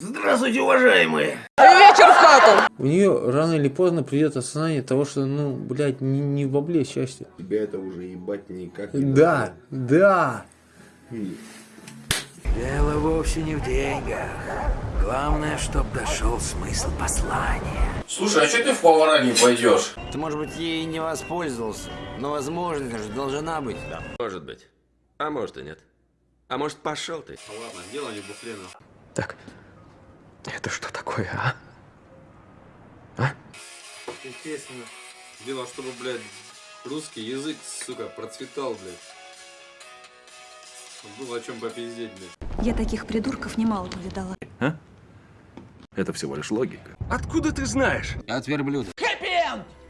Здравствуйте, уважаемые! Вечер в хату! У нее рано или поздно придет осознание того, что, ну, блядь, не, не в бабле счастье. Тебя это уже ебать никак не Да, да. Дело вовсе не в деньгах. Главное, чтоб дошел смысл послания. Слушай, а что ты в повара не пойдешь? Ты, может быть, ей не воспользовался, но возможность же должна быть. Может быть. А может и нет. А может пошел ты. Ладно, дело не буфлена. Так, это что такое, а? Естественно. Дело, чтобы, блядь, русский язык, сука, процветал, блядь. Было о чем попиздеть, блядь. Я таких придурков немало повидала. Это всего лишь логика. Откуда ты знаешь? От верблюда.